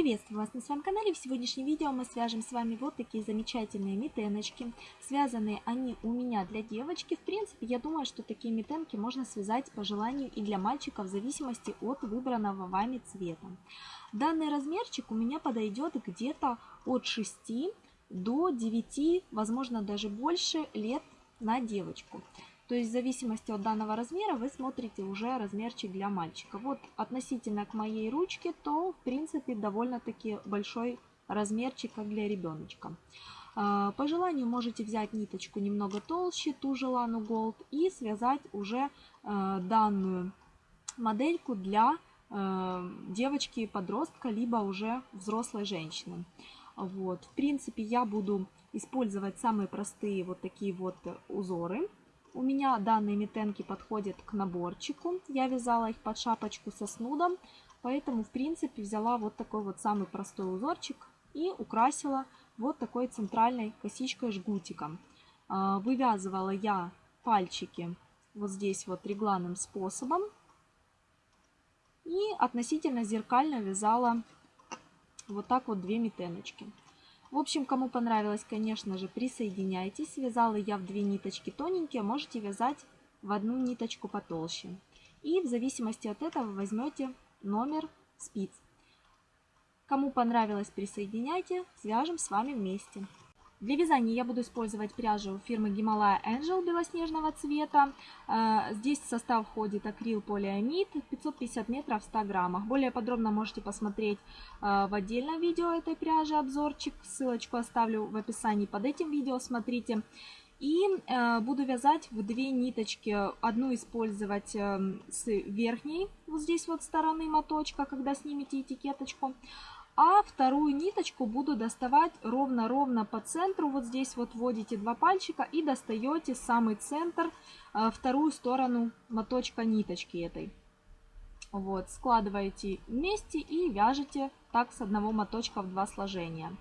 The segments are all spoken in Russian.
Приветствую вас на своем канале. В сегодняшнем видео мы свяжем с вами вот такие замечательные митеночки. Связаны они у меня для девочки. В принципе, я думаю, что такие митенки можно связать по желанию и для мальчика в зависимости от выбранного вами цвета. Данный размерчик у меня подойдет где-то от 6 до 9, возможно даже больше лет на девочку. То есть в зависимости от данного размера вы смотрите уже размерчик для мальчика. Вот относительно к моей ручке, то в принципе довольно-таки большой размерчик как для ребеночка. А, по желанию можете взять ниточку немного толще, ту же Лану Gold, и связать уже а, данную модельку для а, девочки-подростка, либо уже взрослой женщины. Вот. В принципе, я буду использовать самые простые вот такие вот узоры. У меня данные метенки подходят к наборчику. Я вязала их под шапочку со снудом, поэтому, в принципе, взяла вот такой вот самый простой узорчик и украсила вот такой центральной косичкой жгутиком. А, вывязывала я пальчики вот здесь вот регланным способом и относительно зеркально вязала вот так вот две метеночки. В общем, кому понравилось, конечно же, присоединяйтесь. Вязала я в две ниточки тоненькие, можете вязать в одну ниточку потолще. И в зависимости от этого возьмете номер спиц. Кому понравилось, присоединяйте, свяжем с вами вместе. Для вязания я буду использовать пряжу фирмы Himalaya Angel белоснежного цвета. Э, здесь в состав входит акрил полиамид 550 метров в 100 граммах. Более подробно можете посмотреть э, в отдельном видео этой пряжи обзорчик. Ссылочку оставлю в описании под этим видео, смотрите. И э, буду вязать в две ниточки. Одну использовать с верхней, вот здесь вот стороны моточка, когда снимете этикеточку а вторую ниточку буду доставать ровно-ровно по центру. Вот здесь вот вводите два пальчика и достаете самый центр, э, вторую сторону моточка ниточки этой. Вот, складываете вместе и вяжете так с одного моточка в два сложения.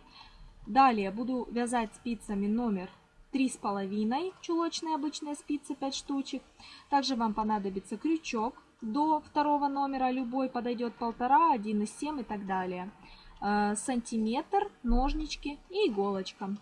Далее буду вязать спицами номер три с половиной, чулочные обычные спицы 5 штучек. Также вам понадобится крючок до второго номера, любой подойдет полтора, 1,7 и так далее. Э, сантиметр, ножнички и иголочка.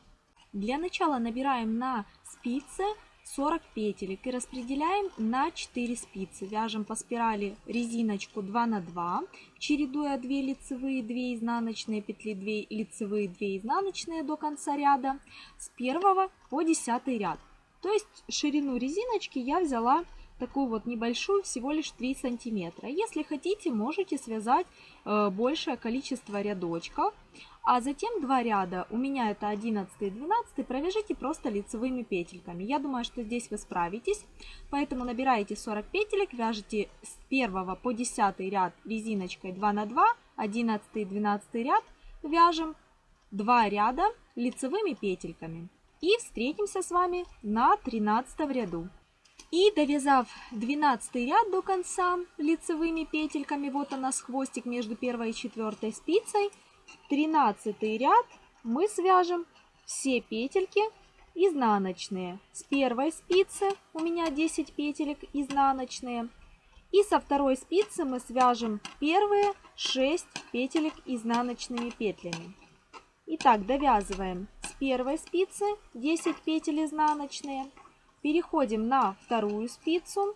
Для начала набираем на спице 40 петелек и распределяем на 4 спицы. Вяжем по спирали резиночку 2 на 2, чередуя 2 лицевые, 2 изнаночные петли, 2 лицевые, 2 изнаночные до конца ряда с 1 по 10 ряд. То есть ширину резиночки я взяла такую вот небольшую, всего лишь 3 сантиметра. Если хотите, можете связать э, большее количество рядочков. А затем два ряда, у меня это 11 и 12, провяжите просто лицевыми петельками. Я думаю, что здесь вы справитесь. Поэтому набираете 40 петелек, вяжете с 1 по 10 ряд резиночкой 2 на 2, 11 и 12 ряд вяжем 2 ряда лицевыми петельками. И встретимся с вами на 13 ряду. И довязав 12 ряд до конца лицевыми петельками, вот у нас хвостик между первой и четвертой спицей, 13 ряд мы свяжем все петельки изнаночные. С первой спицы у меня 10 петелек изнаночные. И со второй спицы мы свяжем первые 6 петелек изнаночными петлями. Итак, довязываем с первой спицы 10 петель изнаночные. Переходим на вторую спицу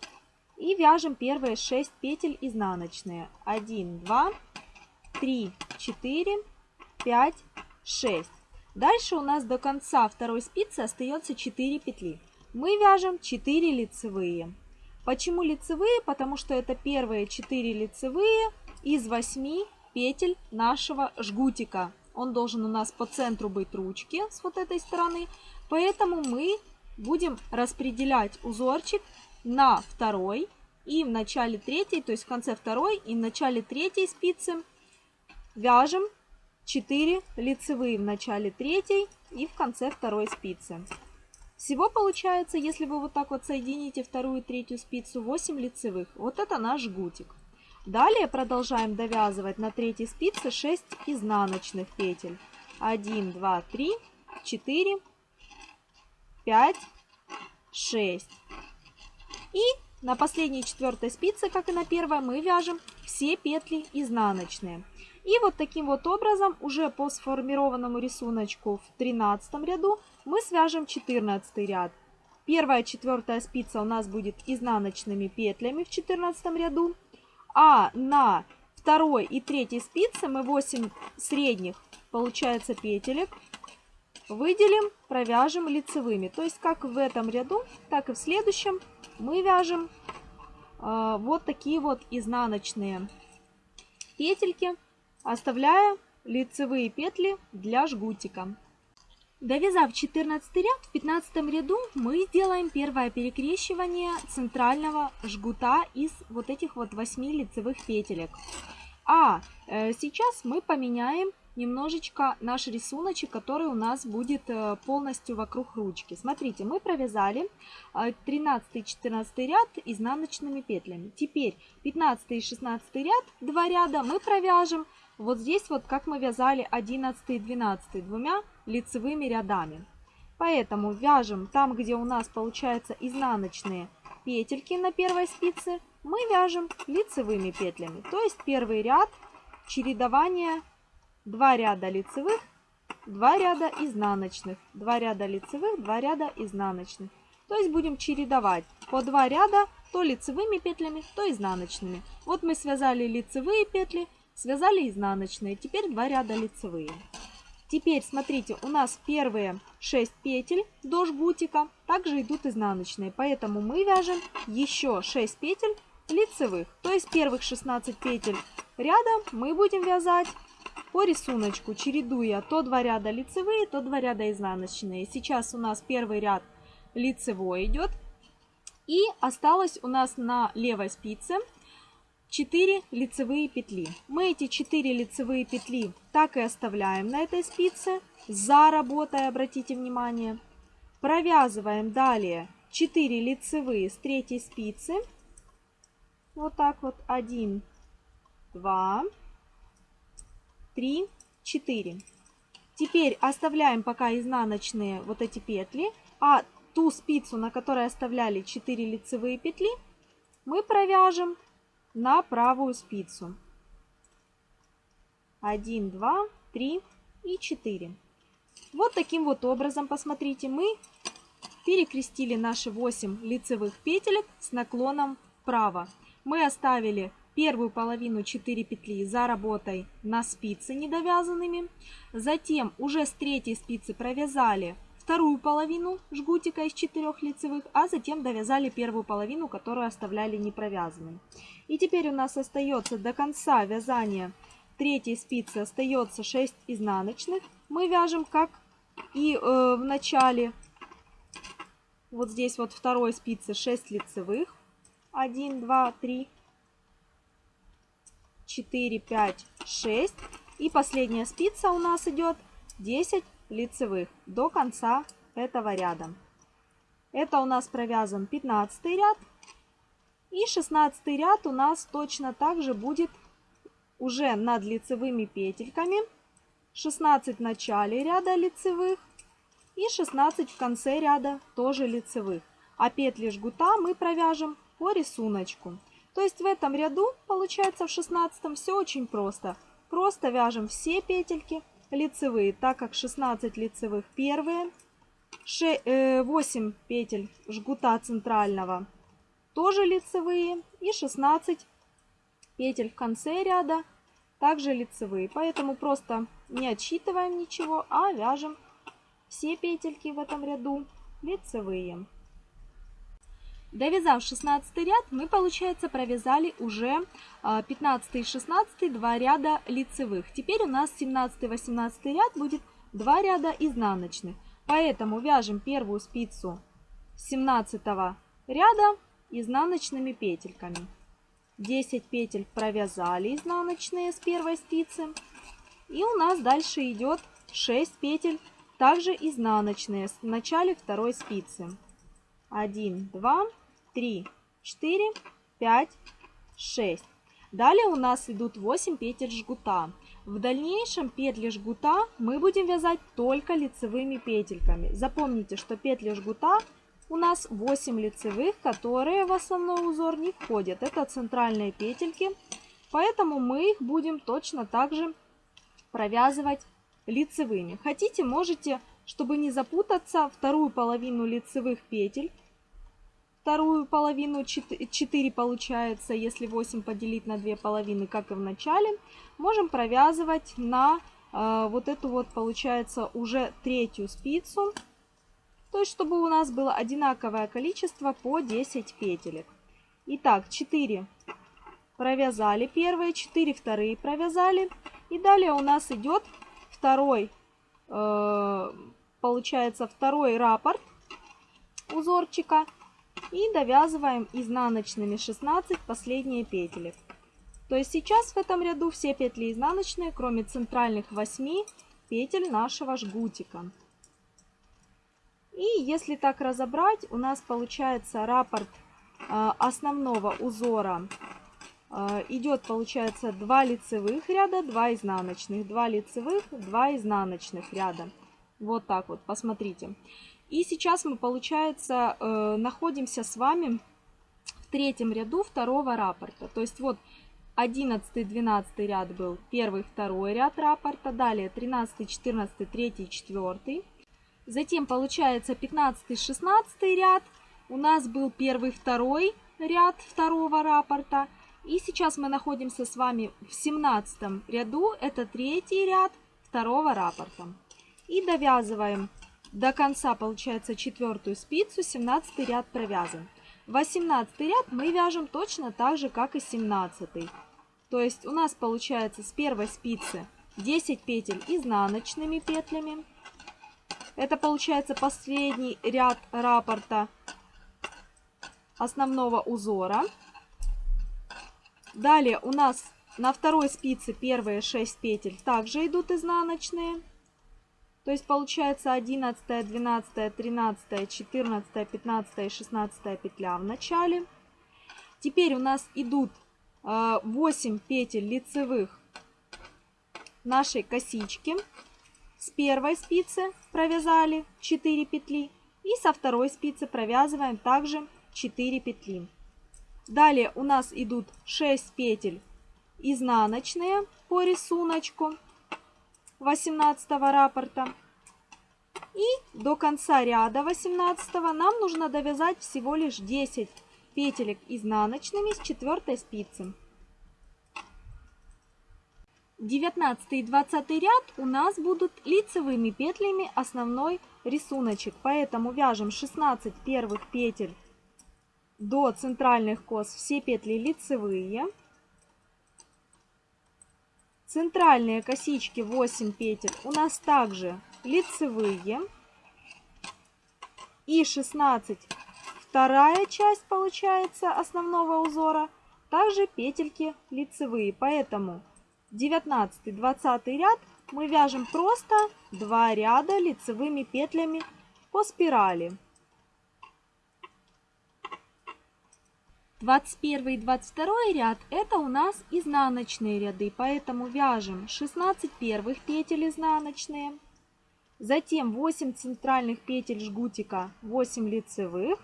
и вяжем первые 6 петель изнаночные. 1, 2, 3, 4, 5, 6. Дальше у нас до конца второй спицы остается 4 петли. Мы вяжем 4 лицевые. Почему лицевые? Потому что это первые 4 лицевые из 8 петель нашего жгутика. Он должен у нас по центру быть ручки с вот этой стороны. Поэтому мы будем распределять узорчик на второй и в начале третьей, то есть в конце второй и в начале третьей спицы вяжем 4 лицевые в начале третьей и в конце второй спицы. Всего получается, если вы вот так вот соедините вторую и третью спицу, 8 лицевых. Вот это наш жгутик. Далее продолжаем довязывать на третьей спице 6 изнаночных петель. 1, 2, 3, 4, 5, 6. И на последней четвертой спице, как и на первой, мы вяжем все петли изнаночные. И вот таким вот образом уже по сформированному рисунку в 13 ряду мы свяжем 14 ряд. Первая четвертая спица у нас будет изнаночными петлями в 14 ряду. А на второй и третьей спице мы 8 средних, получается, петелек выделим, провяжем лицевыми. То есть как в этом ряду, так и в следующем мы вяжем э, вот такие вот изнаночные петельки, оставляя лицевые петли для жгутика. Довязав 14 ряд, в 15 ряду мы сделаем первое перекрещивание центрального жгута из вот этих вот 8 лицевых петелек. А э, сейчас мы поменяем немножечко наш рисуночек, который у нас будет э, полностью вокруг ручки. Смотрите, мы провязали 13-14 э, ряд изнаночными петлями. Теперь 15 и 16 ряд, два ряда мы провяжем вот здесь вот, как мы вязали 11 и 12 двумя лицевыми рядами. Поэтому вяжем там, где у нас получается изнаночные петельки на первой спице, мы вяжем лицевыми петлями. То есть первый ряд чередование 2 ряда лицевых, 2 ряда изнаночных, 2 ряда лицевых, 2 ряда изнаночных. То есть будем чередовать по 2 ряда то лицевыми петлями, то изнаночными. Вот мы связали лицевые петли, связали изнаночные, теперь 2 ряда лицевые. Теперь, смотрите, у нас первые 6 петель до жгутика также идут изнаночные, поэтому мы вяжем еще 6 петель лицевых. То есть первых 16 петель ряда мы будем вязать по рисунку, чередуя то 2 ряда лицевые, то 2 ряда изнаночные. Сейчас у нас первый ряд лицевой идет. И осталось у нас на левой спице 4 лицевые петли. Мы эти 4 лицевые петли так и оставляем на этой спице, за работой, обратите внимание. Провязываем далее 4 лицевые с третьей спицы. Вот так вот. 1, 2, 3, 4. Теперь оставляем пока изнаночные вот эти петли, а ту спицу, на которой оставляли 4 лицевые петли, мы провяжем на правую спицу. 1, 2, 3 и 4. Вот таким вот образом, посмотрите, мы перекрестили наши 8 лицевых петелек с наклоном вправо. Мы оставили первую половину 4 петли за работой на спицы недовязанными. Затем уже с третьей спицы провязали вторую половину жгутика из 4 лицевых, а затем довязали первую половину, которую оставляли не провязанной. И теперь у нас остается до конца вязания третьей спицы остается 6 изнаночных. Мы вяжем как и э, в начале. Вот здесь вот второй спицы 6 лицевых. 1, 2, 3, 4, 5, 6. И последняя спица у нас идет 10 лицевых до конца этого ряда. Это у нас провязан 15 ряд. И 16 ряд у нас точно так же будет уже над лицевыми петельками. 16 в начале ряда лицевых и 16 в конце ряда тоже лицевых. А петли жгута мы провяжем по рисунку. То есть в этом ряду, получается в 16 все очень просто. Просто вяжем все петельки лицевые, так как 16 лицевых первые, 8 э, петель жгута центрального тоже лицевые и 16 петель в конце ряда также лицевые. Поэтому просто не отсчитываем ничего, а вяжем все петельки в этом ряду лицевые. Довязав 16 ряд, мы, получается, провязали уже 15 и 16 два ряда лицевых. Теперь у нас 17 и 18 ряд будет два ряда изнаночных. Поэтому вяжем первую спицу 17 ряда изнаночными петельками. 10 петель провязали изнаночные с первой спицы. И у нас дальше идет 6 петель, также изнаночные в начале второй спицы. 1, 2, 3, 4, 5, 6. Далее у нас идут 8 петель жгута. В дальнейшем петли жгута мы будем вязать только лицевыми петельками. Запомните, что петли жгута у нас 8 лицевых, которые в основной узор не входят. Это центральные петельки Поэтому мы их будем точно так же провязывать лицевыми. Хотите, можете, чтобы не запутаться, вторую половину лицевых петель, вторую половину 4 получается, если 8 поделить на 2 половины, как и в начале, можем провязывать на э, вот эту вот, получается, уже третью спицу. То есть, чтобы у нас было одинаковое количество по 10 петелек. Итак, 4 провязали первые, 4 вторые провязали. И далее у нас идет второй, э, получается, второй раппорт узорчика. И довязываем изнаночными 16 последние петелек. То есть сейчас в этом ряду все петли изнаночные, кроме центральных 8 петель нашего жгутика. И если так разобрать, у нас получается раппорт э, основного узора э, идет, получается, 2 лицевых ряда, 2 изнаночных, 2 лицевых, 2 изнаночных ряда. Вот так вот, посмотрите. И сейчас мы, получается, э, находимся с вами в третьем ряду второго раппорта. То есть вот 11-12 ряд был первый, второй ряд раппорта. Далее 13, 14, 3, 4. Затем получается 15-16 ряд. У нас был первый, второй ряд второго раппорта. И сейчас мы находимся с вами в 17 ряду. Это третий ряд второго раппорта. И довязываем до конца, получается, четвертую спицу, 17 ряд провязан. 18 ряд мы вяжем точно так же, как и 17. То есть у нас получается с первой спицы 10 петель изнаночными петлями. Это получается последний ряд раппорта основного узора. Далее у нас на второй спице первые 6 петель также идут изнаночные. То есть получается 11, 12, 13, 14, 15 и 16 петля в начале. Теперь у нас идут 8 э, петель лицевых нашей косички. С первой спицы провязали 4 петли и со второй спицы провязываем также 4 петли. Далее у нас идут 6 петель изнаночные по рисунку. 18 раппорта. И до конца ряда 18 нам нужно довязать всего лишь 10 петелек изнаночными с четвертой спицы. 19 и 20 ряд у нас будут лицевыми петлями основной рисуночек. Поэтому вяжем 16 первых петель до центральных кос, все петли лицевые. Центральные косички 8 петель у нас также лицевые. И 16 вторая часть получается основного узора, также петельки лицевые. Поэтому 19-20 ряд мы вяжем просто 2 ряда лицевыми петлями по спирали. 21 и 22 ряд это у нас изнаночные ряды, поэтому вяжем 16 первых петель изнаночные, затем 8 центральных петель жгутика, 8 лицевых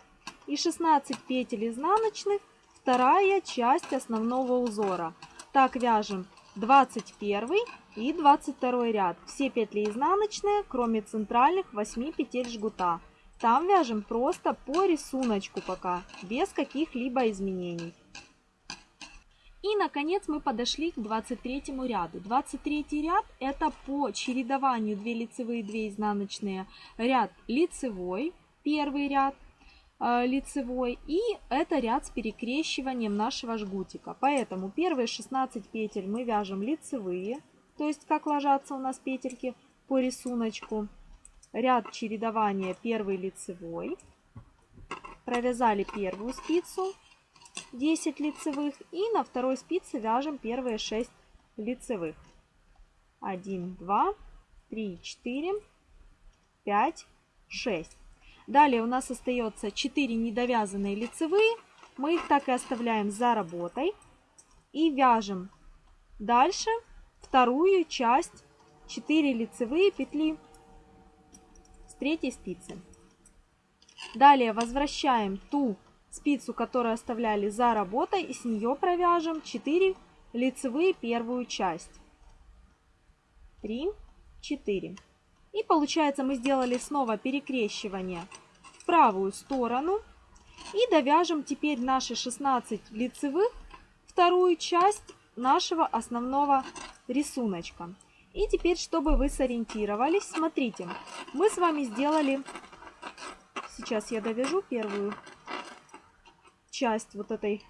и 16 петель изнаночных, вторая часть основного узора. Так вяжем 21 и 22 ряд. Все петли изнаночные, кроме центральных 8 петель жгута. Там вяжем просто по рисунку пока, без каких-либо изменений. И, наконец, мы подошли к 23 ряду. 23 ряд – это по чередованию 2 лицевые, 2 изнаночные ряд лицевой, первый ряд э, лицевой, и это ряд с перекрещиванием нашего жгутика. Поэтому первые 16 петель мы вяжем лицевые, то есть как ложатся у нас петельки по рисунку ряд чередования первый лицевой, провязали первую спицу 10 лицевых и на второй спице вяжем первые 6 лицевых. 1, 2, 3, 4, 5, 6. Далее у нас остается 4 недовязанные лицевые. Мы их так и оставляем за работой. И вяжем дальше вторую часть 4 лицевые петли третьей спицы. Далее возвращаем ту спицу, которую оставляли за работой, и с нее провяжем 4 лицевые первую часть. 3, 4. И получается мы сделали снова перекрещивание в правую сторону. И довяжем теперь наши 16 лицевых вторую часть нашего основного рисуночка. И теперь, чтобы вы сориентировались, смотрите, мы с вами сделали, сейчас я довяжу первую часть вот этой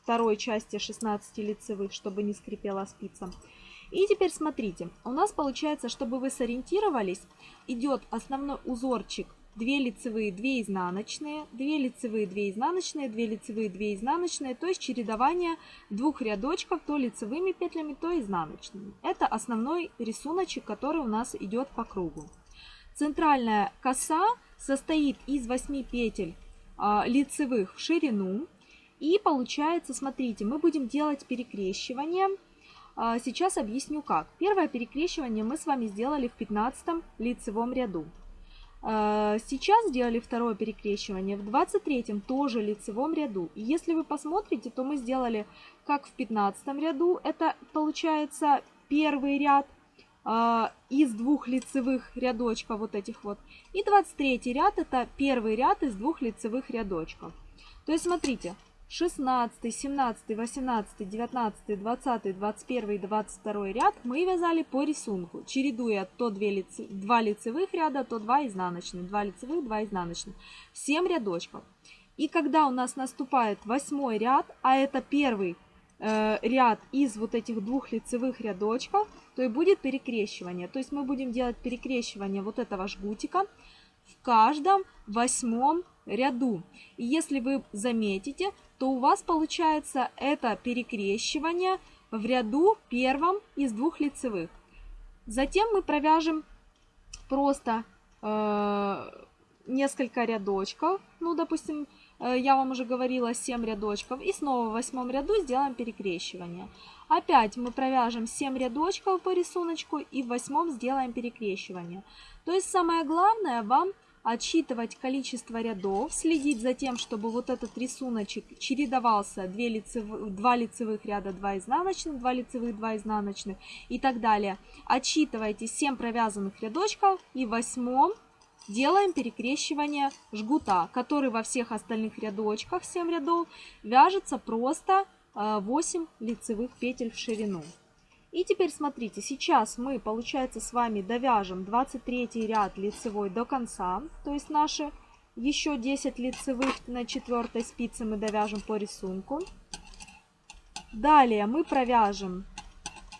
второй части 16 лицевых, чтобы не скрипела спица. И теперь смотрите, у нас получается, чтобы вы сориентировались, идет основной узорчик 2 лицевые, 2 изнаночные, 2 лицевые, 2 изнаночные, 2 лицевые, 2 изнаночные, то есть чередование двух рядочков то лицевыми петлями, то изнаночными. Это основной рисуночек, который у нас идет по кругу. Центральная коса состоит из 8 петель а, лицевых в ширину. И получается, смотрите, мы будем делать перекрещивание. А, сейчас объясню как. Первое перекрещивание мы с вами сделали в 15 лицевом ряду. А, сейчас сделали второе перекрещивание в 23 тоже лицевом ряду. И если вы посмотрите, то мы сделали как в 15 ряду. Это получается первый ряд э, из двух лицевых рядочков вот этих вот. И 23 ряд это первый ряд из двух лицевых рядочков. То есть смотрите, 16, 17, 18, 19, 20, 21 и 22 ряд мы вязали по рисунку, чередуя то 2, лице, 2 лицевых ряда, то 2 изнаночных, 2 лицевых, 2 изнаночных. 7 рядочков. И когда у нас наступает восьмой ряд, а это первый э, ряд из вот этих двух лицевых рядочков, то и будет перекрещивание. То есть мы будем делать перекрещивание вот этого жгутика в каждом восьмом ряду. И если вы заметите, то у вас получается это перекрещивание в ряду первом из двух лицевых. Затем мы провяжем просто э, несколько рядочков, ну, допустим, э, я вам уже говорила 7 рядочков, и снова в восьмом ряду сделаем перекрещивание. Опять мы провяжем 7 рядочков по рисунку и в восьмом сделаем перекрещивание. То есть самое главное вам отсчитывать количество рядов, следить за тем, чтобы вот этот рисуночек чередовался 2, лицев... 2 лицевых ряда, 2 изнаночных, 2 лицевых, 2 изнаночных и так далее. Отсчитывайте 7 провязанных рядочков и в восьмом делаем перекрещивание жгута, который во всех остальных рядочках, 7 рядов, вяжется просто 8 э, лицевых петель в ширину. И теперь смотрите, сейчас мы, получается, с вами довяжем 23 ряд лицевой до конца. То есть наши еще 10 лицевых на четвертой спице мы довяжем по рисунку. Далее мы провяжем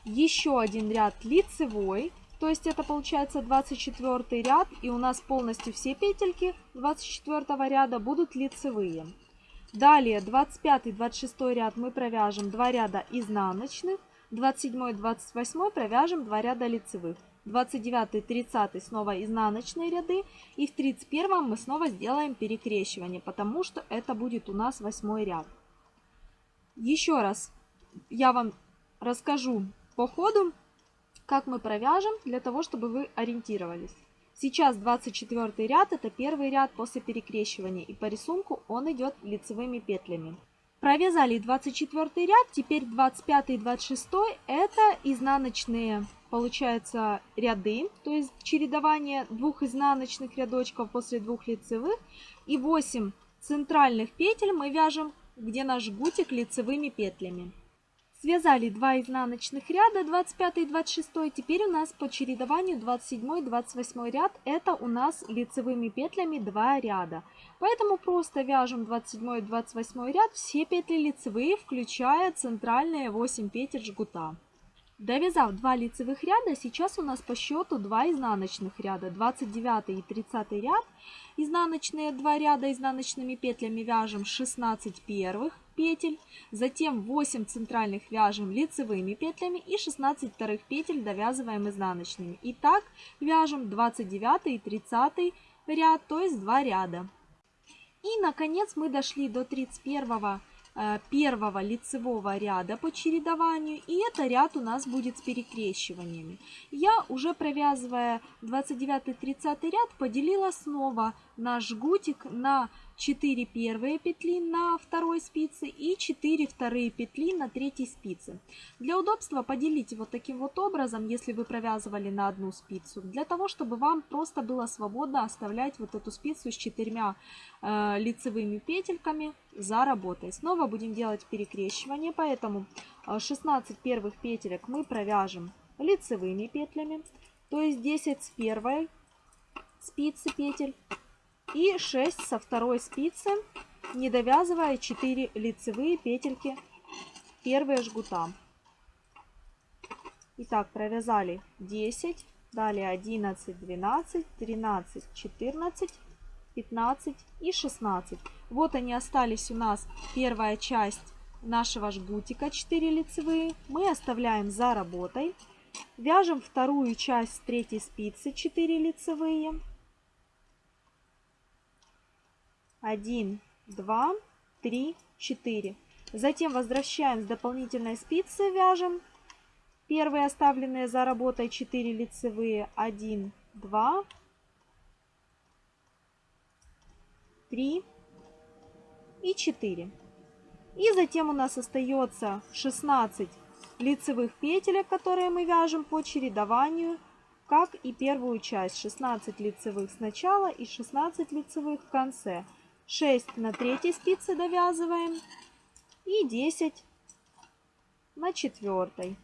еще один ряд лицевой. То есть это получается 24 ряд. И у нас полностью все петельки 24 ряда будут лицевые. Далее 25-26 ряд мы провяжем 2 ряда изнаночных. 27 28 провяжем 2 ряда лицевых. 29 30 снова изнаночные ряды. И в 31 мы снова сделаем перекрещивание, потому что это будет у нас 8 ряд. Еще раз я вам расскажу по ходу, как мы провяжем, для того, чтобы вы ориентировались. Сейчас 24 ряд, это первый ряд после перекрещивания, и по рисунку он идет лицевыми петлями. Провязали 24 ряд, теперь 25 и 26 это изнаночные, получается, ряды, то есть чередование двух изнаночных рядочков после двух лицевых. И 8 центральных петель мы вяжем, где наш жгутик лицевыми петлями. Связали 2 изнаночных ряда, 25 и 26. Теперь у нас по чередованию 27 и 28 ряд. Это у нас лицевыми петлями 2 ряда. Поэтому просто вяжем 27 и 28 ряд, все петли лицевые, включая центральные 8 петель жгута. Довязав 2 лицевых ряда, сейчас у нас по счету 2 изнаночных ряда, 29 и 30 ряд. Изнаночные 2 ряда изнаночными петлями вяжем 16 первых петель, затем 8 центральных вяжем лицевыми петлями и 16 вторых петель довязываем изнаночными. И так вяжем 29 и 30 ряд, то есть 2 ряда. И наконец мы дошли до 31 э, первого лицевого ряда по чередованию. И это ряд у нас будет с перекрещиваниями. Я уже провязывая 29-30 ряд поделила снова наш жгутик на 4 первые петли на второй спице и 4 вторые петли на третьей спице. Для удобства поделите вот таким вот образом, если вы провязывали на одну спицу, для того, чтобы вам просто было свободно оставлять вот эту спицу с четырьмя э, лицевыми петельками за работой. Снова будем делать перекрещивание, поэтому 16 э, первых петелек мы провяжем лицевыми петлями, то есть 10 с первой спицы петель и 6 со второй спицы, не довязывая 4 лицевые петельки первые жгута. Итак, провязали 10, далее 11, 12, 13, 14, 15 и 16. Вот они остались у нас первая часть нашего жгутика 4 лицевые. Мы оставляем за работой. Вяжем вторую часть третьей спицы 4 лицевые. 1, 2, 3, 4. Затем возвращаем с дополнительной спицы, вяжем первые оставленные за работой 4 лицевые. 1, 2, 3 и 4. И затем у нас остается 16 лицевых петелек, которые мы вяжем по чередованию, как и первую часть. 16 лицевых сначала и 16 лицевых в конце. 6 на третьей спице довязываем и 10 на четвертой.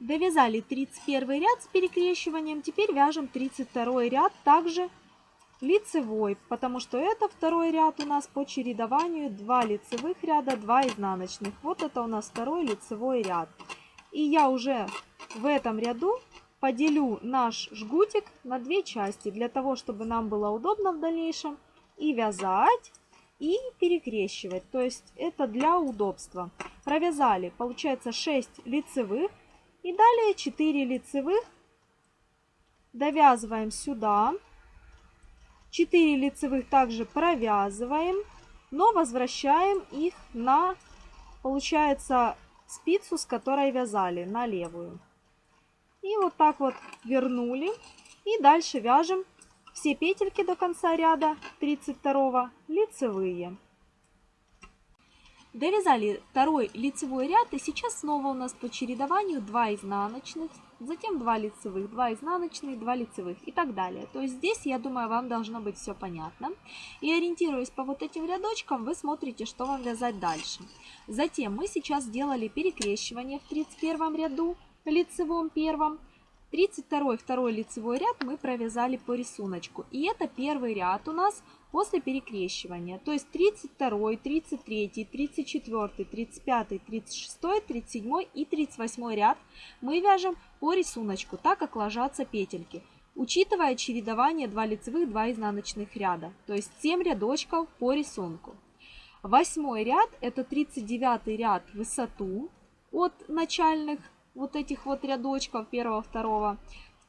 Довязали 31 ряд с перекрещиванием, теперь вяжем 32 ряд также лицевой, потому что это второй ряд у нас по чередованию 2 лицевых ряда, 2 изнаночных. Вот это у нас второй лицевой ряд. И я уже в этом ряду поделю наш жгутик на две части, для того, чтобы нам было удобно в дальнейшем и вязать, и перекрещивать. То есть это для удобства. Провязали, получается 6 лицевых. И далее 4 лицевых довязываем сюда. 4 лицевых также провязываем, но возвращаем их на, получается, спицу, с которой вязали, на левую. И вот так вот вернули. И дальше вяжем все петельки до конца ряда 32 лицевые. Довязали второй лицевой ряд и сейчас снова у нас по чередованию 2 изнаночных, затем 2 лицевых, 2 изнаночных, 2 лицевых и так далее. То есть здесь, я думаю, вам должно быть все понятно. И ориентируясь по вот этим рядочкам, вы смотрите, что вам вязать дальше. Затем мы сейчас сделали перекрещивание в 31 ряду лицевом первом. 32 второй лицевой ряд мы провязали по рисунку. И это первый ряд у нас после перекрещивания. То есть 32, 33, 34, 35, 36, 37 и 38 ряд мы вяжем по рисунку, так как ложатся петельки. Учитывая чередование 2 лицевых, 2 изнаночных ряда. То есть 7 рядочков по рисунку. Восьмой ряд это 39 ряд высоту от начальных вот этих вот рядочков первого, второго.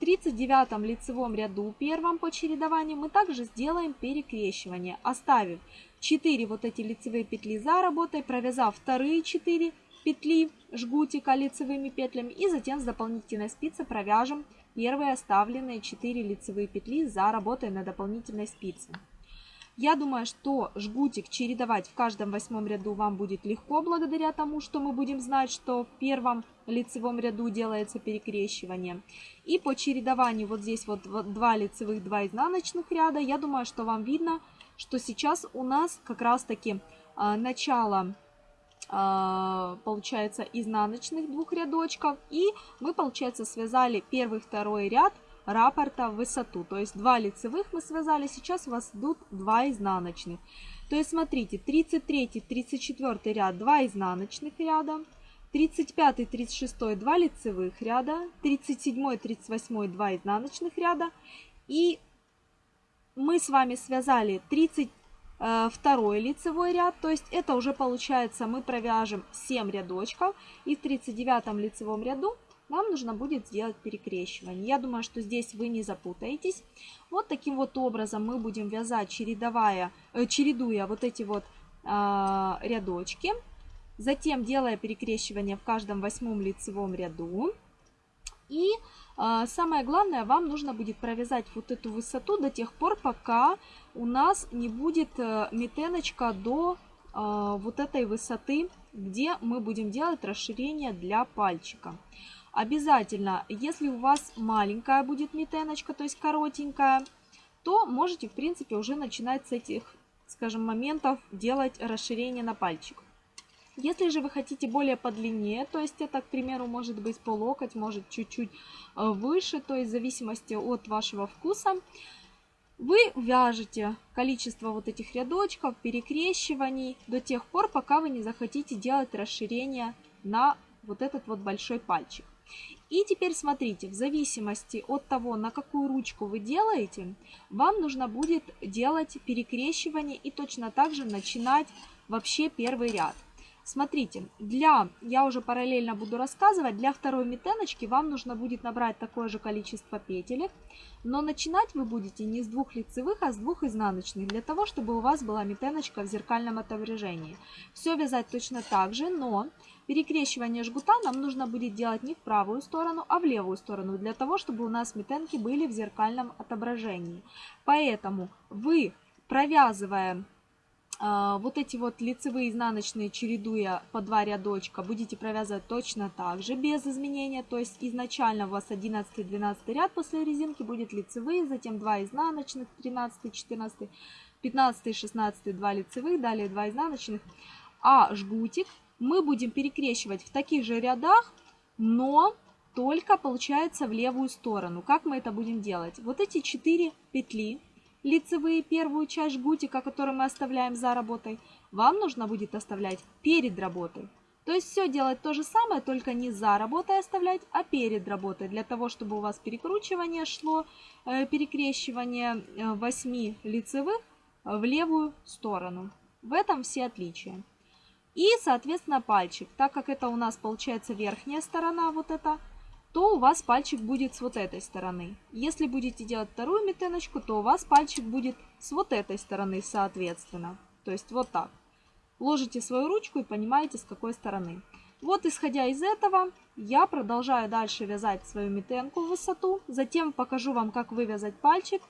В 39 лицевом ряду первом по чередованию мы также сделаем перекрещивание, оставив 4 вот эти лицевые петли за работой, провязав вторые 4 петли жгутика лицевыми петлями и затем с дополнительной спицы провяжем первые оставленные 4 лицевые петли за работой на дополнительной спице. Я думаю, что жгутик чередовать в каждом восьмом ряду вам будет легко, благодаря тому, что мы будем знать, что в первом лицевом ряду делается перекрещивание. И по чередованию вот здесь вот 2 лицевых, 2 изнаночных ряда, я думаю, что вам видно, что сейчас у нас как раз таки а, начало а, получается изнаночных двух рядочков и мы получается связали первый второй ряд раппорта в высоту. То есть 2 лицевых мы связали, сейчас у вас идут 2 изнаночных. То есть смотрите, 33, 34 ряд 2 изнаночных ряда, 35, 36, 2 лицевых ряда, 37, 38, 2 изнаночных ряда. И мы с вами связали 32 лицевой ряд, то есть это уже получается мы провяжем 7 рядочков. И в 39 лицевом ряду вам нужно будет сделать перекрещивание. Я думаю, что здесь вы не запутаетесь. Вот таким вот образом мы будем вязать, чередовая, э, чередуя вот эти вот э, рядочки, затем делая перекрещивание в каждом восьмом лицевом ряду. И э, самое главное, вам нужно будет провязать вот эту высоту до тех пор, пока у нас не будет э, метеночка до э, вот этой высоты, где мы будем делать расширение для пальчика. Обязательно, если у вас маленькая будет метеночка, то есть коротенькая, то можете, в принципе, уже начинать с этих, скажем, моментов делать расширение на пальчик. Если же вы хотите более подлиннее, то есть это, к примеру, может быть по локоть, может чуть-чуть э, выше, то есть в зависимости от вашего вкуса, вы вяжете количество вот этих рядочков, перекрещиваний до тех пор, пока вы не захотите делать расширение на вот этот вот большой пальчик. И теперь смотрите, в зависимости от того, на какую ручку вы делаете, вам нужно будет делать перекрещивание и точно так же начинать вообще первый ряд. Смотрите, для, я уже параллельно буду рассказывать, для второй метеночки вам нужно будет набрать такое же количество петелек, но начинать вы будете не с двух лицевых, а с двух изнаночных, для того, чтобы у вас была метеночка в зеркальном отображении. Все вязать точно так же, но перекрещивание жгута нам нужно будет делать не в правую сторону, а в левую сторону, для того, чтобы у нас метенки были в зеркальном отображении. Поэтому вы, провязывая а, вот эти вот лицевые изнаночные, чередуя по два рядочка, будете провязывать точно так же, без изменения. То есть изначально у вас 11-12 ряд после резинки будет лицевые, затем 2 изнаночных, 13, 14, 15, 16, 2 лицевых, далее 2 изнаночных. А жгутик мы будем перекрещивать в таких же рядах, но только получается в левую сторону. Как мы это будем делать? Вот эти 4 петли лицевые первую часть жгутика, которую мы оставляем за работой, вам нужно будет оставлять перед работой. То есть все делать то же самое, только не за работой оставлять, а перед работой, для того, чтобы у вас перекручивание шло, э, перекрещивание 8 э, лицевых в левую сторону. В этом все отличия. И, соответственно, пальчик. Так как это у нас получается верхняя сторона, вот эта, то у вас пальчик будет с вот этой стороны. Если будете делать вторую метеночку, то у вас пальчик будет с вот этой стороны, соответственно. То есть вот так. Ложите свою ручку и понимаете, с какой стороны. Вот, исходя из этого, я продолжаю дальше вязать свою метенку в высоту. Затем покажу вам, как вывязать пальчик.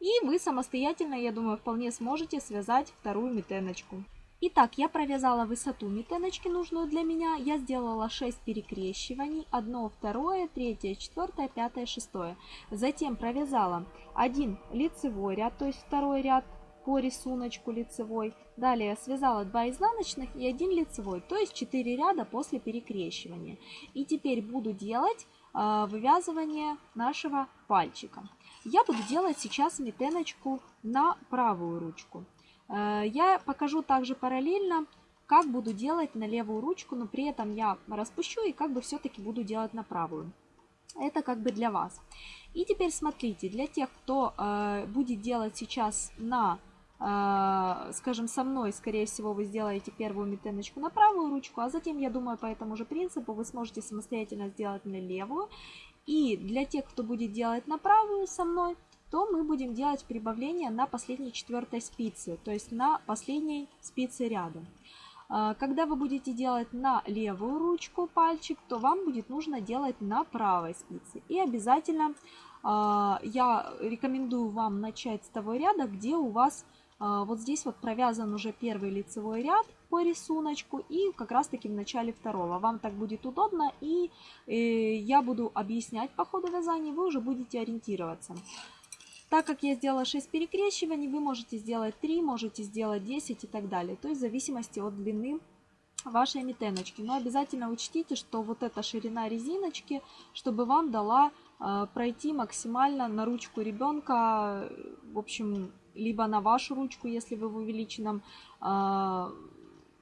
И вы самостоятельно, я думаю, вполне сможете связать вторую метеночку. Итак, я провязала высоту метеночки, нужную для меня. Я сделала 6 перекрещиваний. Одно, второе, третье, четвертое, пятое, шестое. Затем провязала один лицевой ряд, то есть второй ряд по рисунку лицевой. Далее связала 2 изнаночных и 1 лицевой, то есть 4 ряда после перекрещивания. И теперь буду делать э, вывязывание нашего пальчика. Я буду делать сейчас метеночку на правую ручку. Э, я покажу также параллельно, как буду делать на левую ручку, но при этом я распущу и как бы все-таки буду делать на правую. Это как бы для вас. И теперь смотрите, для тех, кто э, будет делать сейчас на, э, скажем, со мной, скорее всего, вы сделаете первую метеночку на правую ручку, а затем, я думаю, по этому же принципу вы сможете самостоятельно сделать на левую. И для тех, кто будет делать на правую со мной, то мы будем делать прибавление на последней четвертой спице, то есть на последней спице ряда. А, когда вы будете делать на левую ручку пальчик, то вам будет нужно делать на правой спице. И обязательно а, я рекомендую вам начать с того ряда, где у вас а, вот здесь вот провязан уже первый лицевой ряд по рисунку и как раз таки в начале второго. Вам так будет удобно и э, я буду объяснять по ходу вязания, вы уже будете ориентироваться. Так как я сделала 6 перекрещиваний, вы можете сделать 3, можете сделать 10 и так далее. То есть в зависимости от длины вашей метеночки. Но обязательно учтите, что вот эта ширина резиночки, чтобы вам дала э, пройти максимально на ручку ребенка, в общем, либо на вашу ручку, если вы в увеличенном э,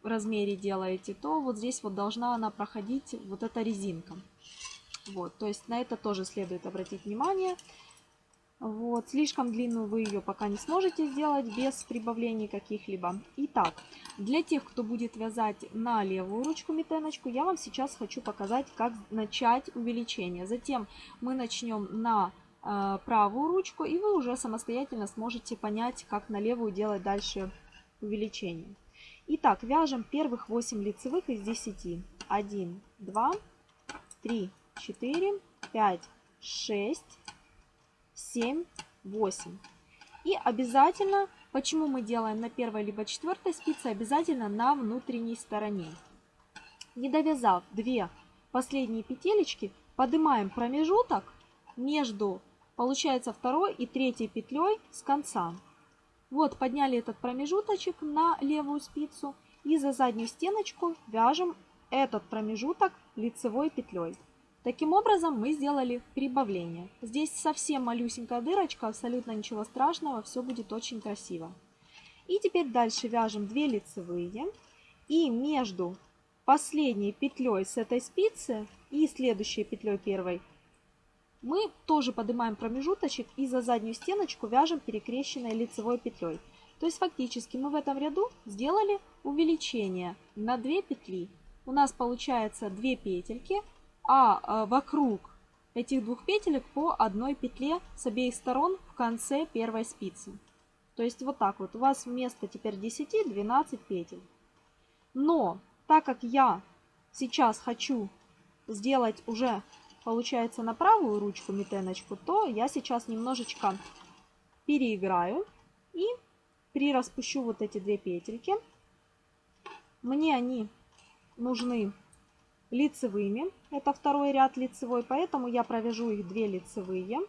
размере делаете, то вот здесь вот должна она проходить вот эта резинка. Вот, то есть на это тоже следует обратить внимание. Вот, слишком длинную вы ее пока не сможете сделать без прибавлений каких-либо. Итак, для тех, кто будет вязать на левую ручку метеночку, я вам сейчас хочу показать, как начать увеличение. Затем мы начнем на э, правую ручку, и вы уже самостоятельно сможете понять, как на левую делать дальше увеличение. Итак, вяжем первых 8 лицевых из 10. 1, 2, 3, 4, 5, 6, 7, 8. И обязательно, почему мы делаем на первой либо четвертой спице, обязательно на внутренней стороне. Не довязав 2 последние петелечки, поднимаем промежуток между, получается, второй и третьей петлей с конца. Вот, подняли этот промежуточек на левую спицу и за заднюю стеночку вяжем этот промежуток лицевой петлей. Таким образом мы сделали прибавление. Здесь совсем малюсенькая дырочка, абсолютно ничего страшного, все будет очень красиво. И теперь дальше вяжем 2 лицевые. И между последней петлей с этой спицы и следующей петлей первой мы тоже поднимаем промежуточек и за заднюю стеночку вяжем перекрещенной лицевой петлей. То есть фактически мы в этом ряду сделали увеличение на 2 петли. У нас получается 2 петельки а, а вокруг этих двух петелек по одной петле с обеих сторон в конце первой спицы. То есть вот так вот. У вас вместо теперь 10 12 петель. Но так как я сейчас хочу сделать уже, получается, на правую ручку метеночку, то я сейчас немножечко переиграю и прираспущу вот эти две петельки. Мне они нужны лицевыми. Это второй ряд лицевой, поэтому я провяжу их 2 лицевые.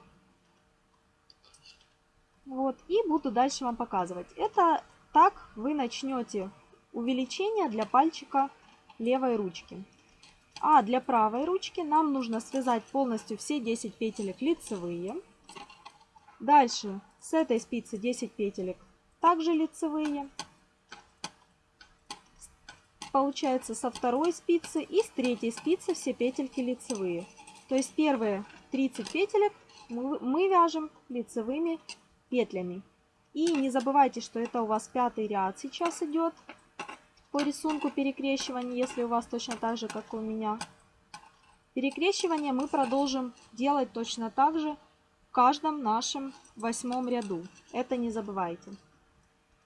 Вот, и буду дальше вам показывать. Это так вы начнете увеличение для пальчика левой ручки. А для правой ручки нам нужно связать полностью все 10 петелек лицевые. Дальше с этой спицы 10 петелек также лицевые получается со второй спицы и с третьей спицы все петельки лицевые. То есть первые 30 петелек мы, вяжем лицевыми петлями. И не забывайте, что это у вас пятый ряд сейчас идет по рисунку перекрещивания, если у вас точно так же, как у меня. Перекрещивание мы продолжим делать точно так же в каждом нашем восьмом ряду. Это не забывайте.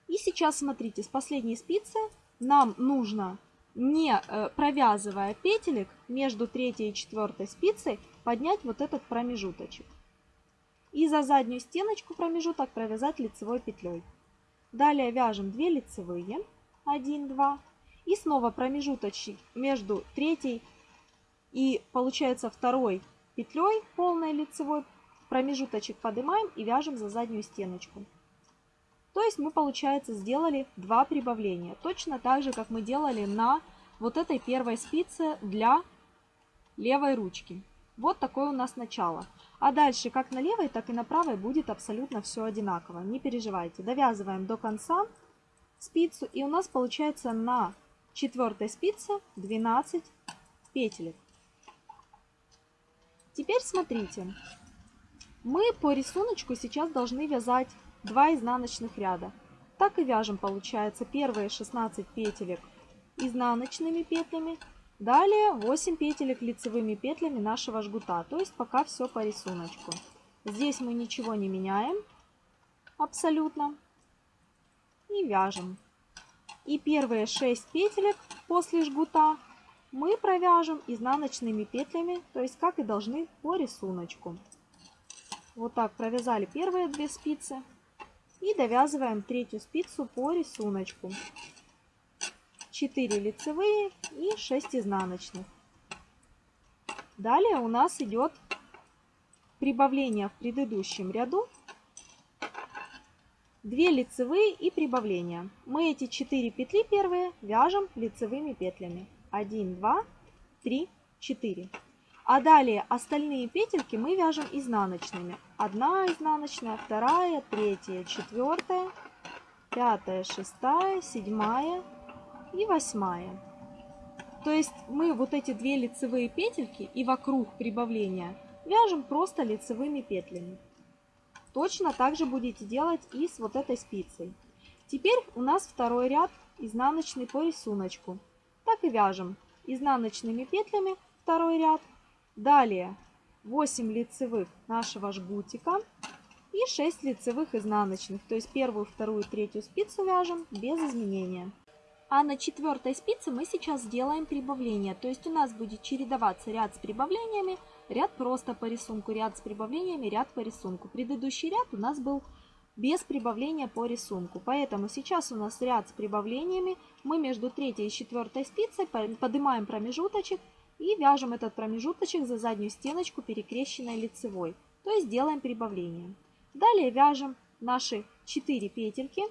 И сейчас смотрите, с последней спицы нам нужно, не э, провязывая петелек, между третьей и четвертой спицей поднять вот этот промежуточек. И за заднюю стеночку промежуток провязать лицевой петлей. Далее вяжем 2 лицевые, 1, 2. И снова промежуточек между третьей и получается второй петлей полной лицевой промежуточек поднимаем и вяжем за заднюю стеночку. То есть мы, получается, сделали два прибавления. Точно так же, как мы делали на вот этой первой спице для левой ручки. Вот такое у нас начало. А дальше, как на левой, так и на правой будет абсолютно все одинаково. Не переживайте. Довязываем до конца спицу. И у нас получается на четвертой спице 12 петелек. Теперь смотрите. Мы по рисунку сейчас должны вязать 2 изнаночных ряда. Так и вяжем, получается, первые 16 петелек изнаночными петлями, далее 8 петелек лицевыми петлями нашего жгута, то есть пока все по рисунку. Здесь мы ничего не меняем абсолютно и вяжем. И первые 6 петелек после жгута мы провяжем изнаночными петлями, то есть как и должны по рисунку. Вот так провязали первые две спицы, и довязываем третью спицу по рисунку. 4 лицевые и 6 изнаночных. Далее у нас идет прибавление в предыдущем ряду. 2 лицевые и прибавление. Мы эти 4 петли первые вяжем лицевыми петлями. 1, 2, 3, 4. А далее остальные петельки мы вяжем изнаночными. Одна изнаночная, вторая, третья, четвертая, пятая, шестая, седьмая и восьмая. То есть мы вот эти две лицевые петельки и вокруг прибавления вяжем просто лицевыми петлями. Точно так же будете делать и с вот этой спицей. Теперь у нас второй ряд изнаночный по рисунку. Так и вяжем изнаночными петлями второй ряд Далее 8 лицевых нашего жгутика и 6 лицевых изнаночных. То есть первую, вторую, третью спицу вяжем без изменения. А на четвертой спице мы сейчас сделаем прибавление. То есть у нас будет чередоваться ряд с прибавлениями, ряд просто по рисунку, ряд с прибавлениями, ряд по рисунку. Предыдущий ряд у нас был без прибавления по рисунку. Поэтому сейчас у нас ряд с прибавлениями. Мы между третьей и четвертой спицей поднимаем промежуточек и вяжем этот промежуточек за заднюю стеночку перекрещенной лицевой. То есть делаем прибавление. Далее вяжем наши 4 петельки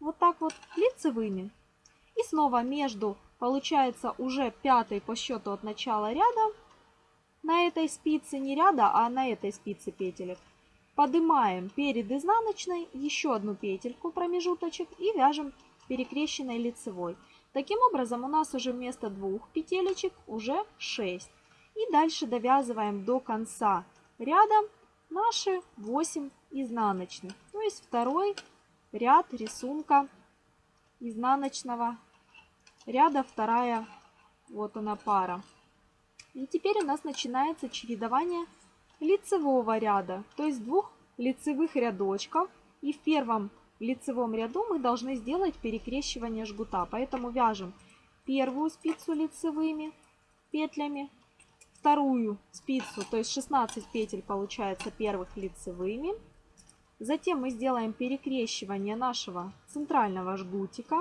вот так вот лицевыми. И снова между, получается, уже пятый по счету от начала ряда, на этой спице, не ряда, а на этой спице петелек, поднимаем перед изнаночной еще одну петельку промежуточек и вяжем перекрещенной лицевой. Таким образом у нас уже вместо двух петелечек уже 6. И дальше довязываем до конца ряда наши 8 изнаночных. То есть второй ряд рисунка изнаночного ряда, вторая, вот она пара. И теперь у нас начинается чередование лицевого ряда, то есть двух лицевых рядочков. И в первом лицевом ряду мы должны сделать перекрещивание жгута. Поэтому вяжем первую спицу лицевыми петлями, вторую спицу, то есть 16 петель получается первых лицевыми, Затем мы сделаем перекрещивание нашего центрального жгутика.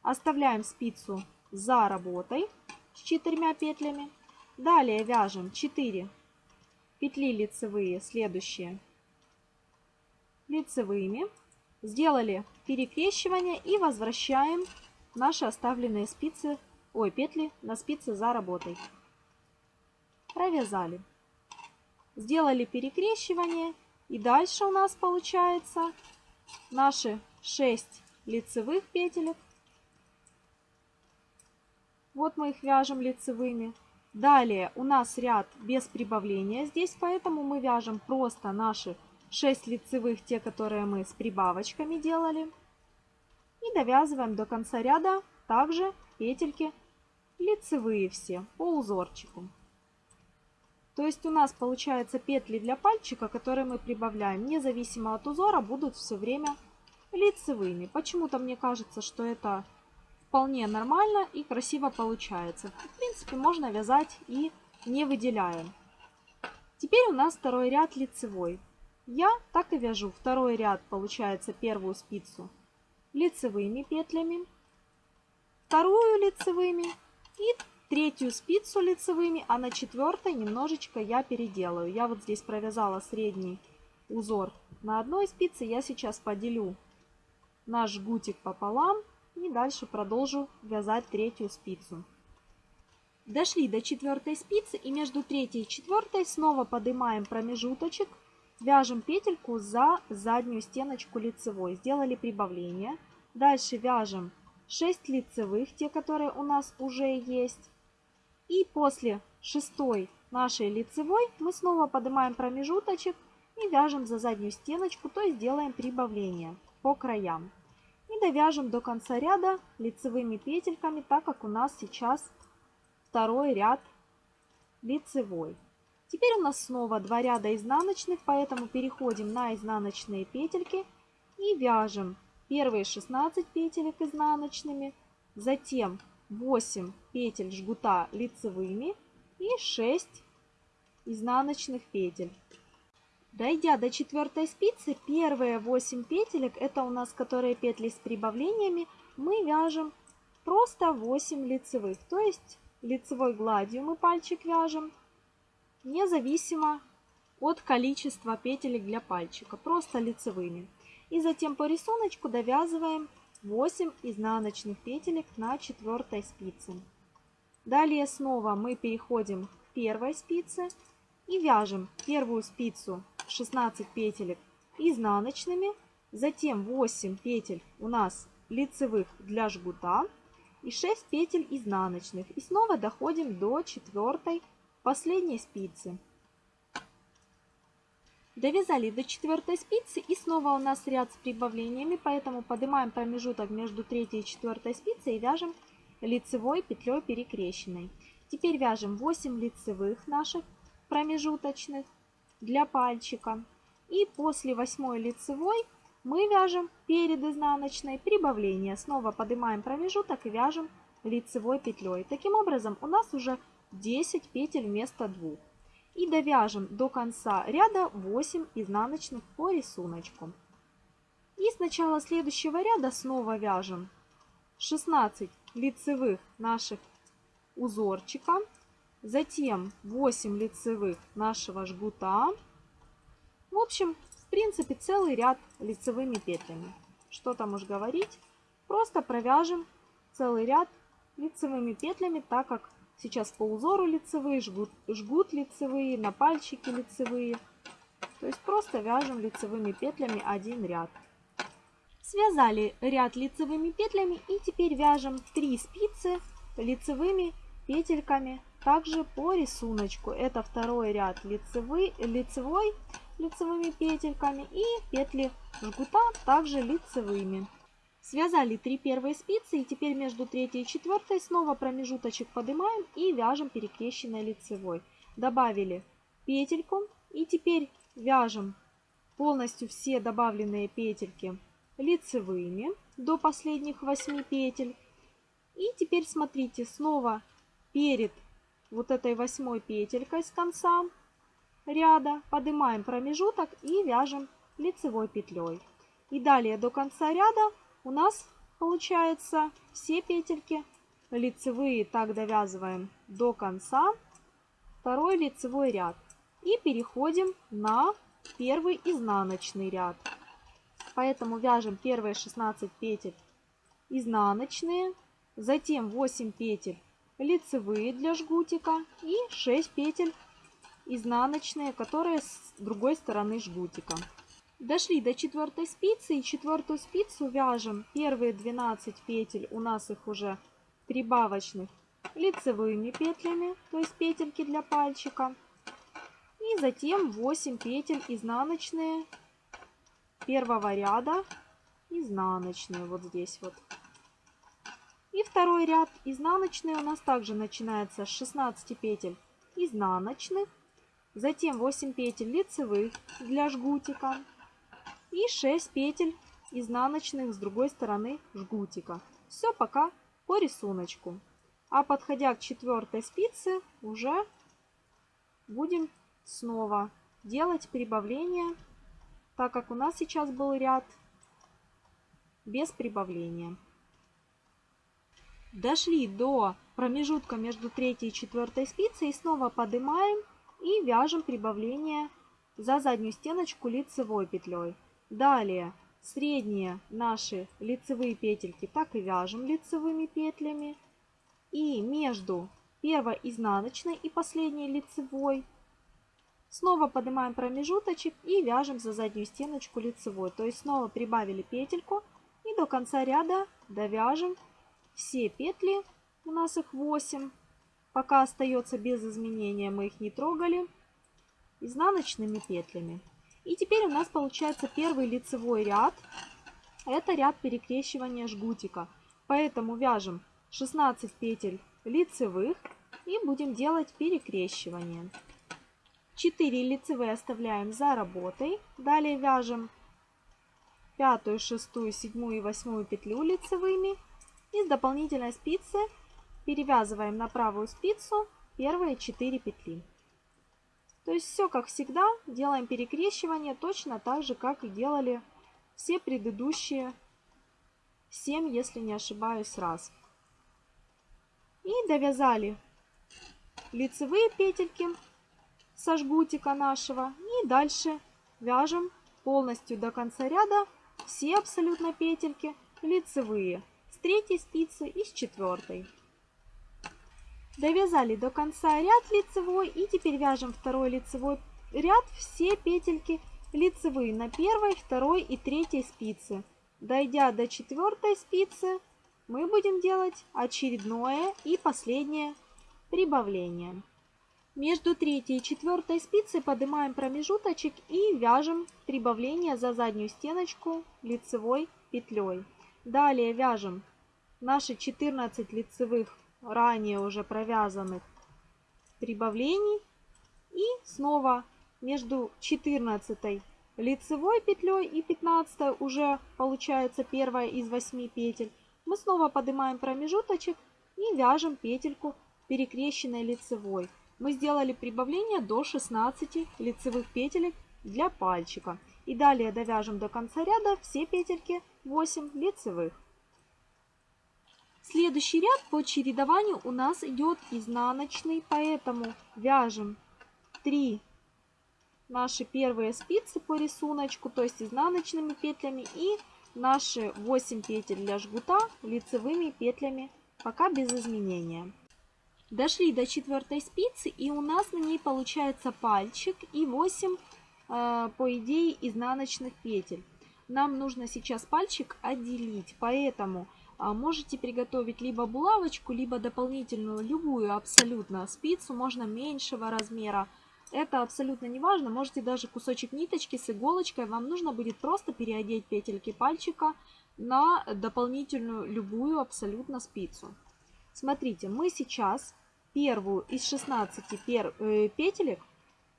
Оставляем спицу за работой с четырьмя петлями. Далее вяжем 4 петли лицевые, следующие лицевыми. Сделали перекрещивание и возвращаем наши оставленные спицы, ой, петли на спицы за работой. Провязали. Сделали перекрещивание и дальше у нас получается наши 6 лицевых петелек. Вот мы их вяжем лицевыми. Далее у нас ряд без прибавления здесь, поэтому мы вяжем просто наши 6 лицевых, те, которые мы с прибавочками делали. И довязываем до конца ряда также петельки лицевые все по узорчику. То есть у нас получается петли для пальчика, которые мы прибавляем, независимо от узора, будут все время лицевыми. Почему-то мне кажется, что это вполне нормально и красиво получается. В принципе, можно вязать и не выделяя. Теперь у нас второй ряд лицевой. Я так и вяжу. Второй ряд получается первую спицу лицевыми петлями, вторую лицевыми и третью спицу лицевыми, а на четвертой немножечко я переделаю. Я вот здесь провязала средний узор на одной спице. Я сейчас поделю наш жгутик пополам и дальше продолжу вязать третью спицу. Дошли до четвертой спицы и между третьей и четвертой снова поднимаем промежуточек, вяжем петельку за заднюю стеночку лицевой. Сделали прибавление. Дальше вяжем 6 лицевых, те, которые у нас уже есть. И после шестой нашей лицевой мы снова поднимаем промежуточек и вяжем за заднюю стеночку, то есть делаем прибавление по краям. И довяжем до конца ряда лицевыми петельками, так как у нас сейчас второй ряд лицевой. Теперь у нас снова два ряда изнаночных, поэтому переходим на изнаночные петельки и вяжем первые 16 петелек изнаночными, затем 8 петель жгута лицевыми и 6 изнаночных петель. Дойдя до четвертой спицы, первые 8 петелек, это у нас которые петли с прибавлениями, мы вяжем просто 8 лицевых. То есть лицевой гладью мы пальчик вяжем, независимо от количества петелек для пальчика, просто лицевыми. И затем по рисунку довязываем 8 изнаночных петелек на четвертой спице. Далее снова мы переходим к первой спице и вяжем первую спицу 16 петелек изнаночными, затем 8 петель у нас лицевых для жгута и 6 петель изнаночных. И снова доходим до четвертой последней спицы. Довязали до четвертой спицы и снова у нас ряд с прибавлениями, поэтому поднимаем промежуток между третьей и четвертой спицей и вяжем лицевой петлей перекрещенной. Теперь вяжем 8 лицевых наших промежуточных для пальчика. И после восьмой лицевой мы вяжем перед изнаночной прибавление. Снова поднимаем промежуток и вяжем лицевой петлей. Таким образом у нас уже 10 петель вместо 2. И довяжем до конца ряда 8 изнаночных по рисунку. И с начала следующего ряда снова вяжем 16 лицевых наших узорчика, затем 8 лицевых нашего жгута. В общем, в принципе, целый ряд лицевыми петлями. Что там уж говорить, просто провяжем целый ряд лицевыми петлями, так как сейчас по узору лицевые, жгут, жгут лицевые, на пальчики лицевые. То есть просто вяжем лицевыми петлями один ряд. Связали ряд лицевыми петлями и теперь вяжем 3 спицы лицевыми петельками также по рисунку. Это второй ряд лицевой, лицевой лицевыми петельками и петли жгута также лицевыми. Связали 3 первые спицы и теперь между третьей и четвертой снова промежуточек поднимаем и вяжем перекрещенной лицевой. Добавили петельку и теперь вяжем полностью все добавленные петельки лицевыми до последних 8 петель. И теперь смотрите, снова перед вот этой восьмой петелькой с конца ряда поднимаем промежуток и вяжем лицевой петлей. И далее до конца ряда у нас получается все петельки лицевые так довязываем до конца второй лицевой ряд и переходим на первый изнаночный ряд поэтому вяжем первые 16 петель изнаночные затем 8 петель лицевые для жгутика и 6 петель изнаночные, которые с другой стороны жгутика. Дошли до четвертой спицы и четвертую спицу вяжем первые 12 петель, у нас их уже прибавочных лицевыми петлями, то есть петельки для пальчика. И затем 8 петель изнаночные первого ряда, изнаночные вот здесь вот. И второй ряд изнаночный у нас также начинается с 16 петель изнаночных, затем 8 петель лицевых для жгутика и 6 петель изнаночных с другой стороны жгутика. Все пока по рисунку. А подходя к четвертой спице уже будем снова делать прибавление, так как у нас сейчас был ряд без прибавления. Дошли до промежутка между третьей и четвертой спицей и снова поднимаем и вяжем прибавление за заднюю стеночку лицевой петлей. Далее средние наши лицевые петельки так и вяжем лицевыми петлями. И между первой изнаночной и последней лицевой снова поднимаем промежуточек и вяжем за заднюю стеночку лицевой. То есть снова прибавили петельку и до конца ряда довяжем все петли, у нас их 8, пока остается без изменения, мы их не трогали, изнаночными петлями. И теперь у нас получается первый лицевой ряд, это ряд перекрещивания жгутика. Поэтому вяжем 16 петель лицевых и будем делать перекрещивание. 4 лицевые оставляем за работой. Далее вяжем пятую, шестую, седьмую и восьмую петлю лицевыми и с дополнительной спицы перевязываем на правую спицу первые 4 петли. То есть все как всегда, делаем перекрещивание точно так же, как и делали все предыдущие 7, если не ошибаюсь, раз. И довязали лицевые петельки со жгутика нашего. И дальше вяжем полностью до конца ряда все абсолютно петельки лицевые с третьей спицы и с четвертой. Довязали до конца ряд лицевой и теперь вяжем второй лицевой ряд все петельки лицевые на первой, второй и третьей спице. Дойдя до четвертой спицы, мы будем делать очередное и последнее прибавление. Между третьей и четвертой спицей поднимаем промежуточек и вяжем прибавление за заднюю стеночку лицевой петлей. Далее вяжем наши 14 лицевых ранее уже провязанных прибавлений. И снова между 14 лицевой петлей и 15 уже получается первая из 8 петель. Мы снова поднимаем промежуточек и вяжем петельку перекрещенной лицевой. Мы сделали прибавление до 16 лицевых петелек для пальчика. И далее довяжем до конца ряда все петельки 8 лицевых. Следующий ряд по чередованию у нас идет изнаночный, поэтому вяжем 3 наши первые спицы по рисунку, то есть изнаночными петлями и наши 8 петель для жгута лицевыми петлями, пока без изменения. Дошли до четвертой спицы и у нас на ней получается пальчик и 8 э, по идее изнаночных петель. Нам нужно сейчас пальчик отделить, поэтому можете приготовить либо булавочку, либо дополнительную любую абсолютно спицу, можно меньшего размера, это абсолютно не важно. Можете даже кусочек ниточки с иголочкой. Вам нужно будет просто переодеть петельки пальчика на дополнительную любую абсолютно спицу. Смотрите, мы сейчас первую из 16 пер, э, петелек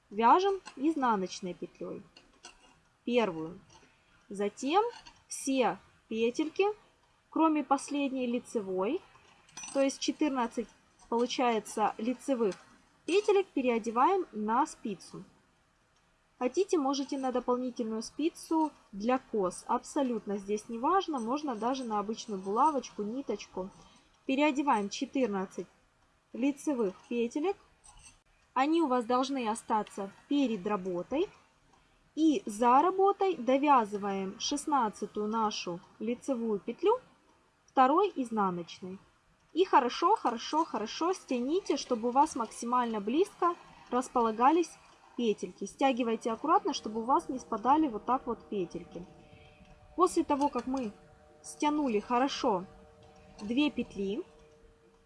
вяжем изнаночной петлей. Первую. Затем все петельки, кроме последней лицевой, то есть 14 получается лицевых Петелек переодеваем на спицу. Хотите, можете на дополнительную спицу для кос. Абсолютно здесь не важно. Можно даже на обычную булавочку, ниточку. Переодеваем 14 лицевых петелек. Они у вас должны остаться перед работой. И за работой довязываем 16 нашу лицевую петлю второй изнаночной. И хорошо, хорошо, хорошо стяните, чтобы у вас максимально близко располагались петельки. Стягивайте аккуратно, чтобы у вас не спадали вот так вот петельки. После того, как мы стянули хорошо 2 петли,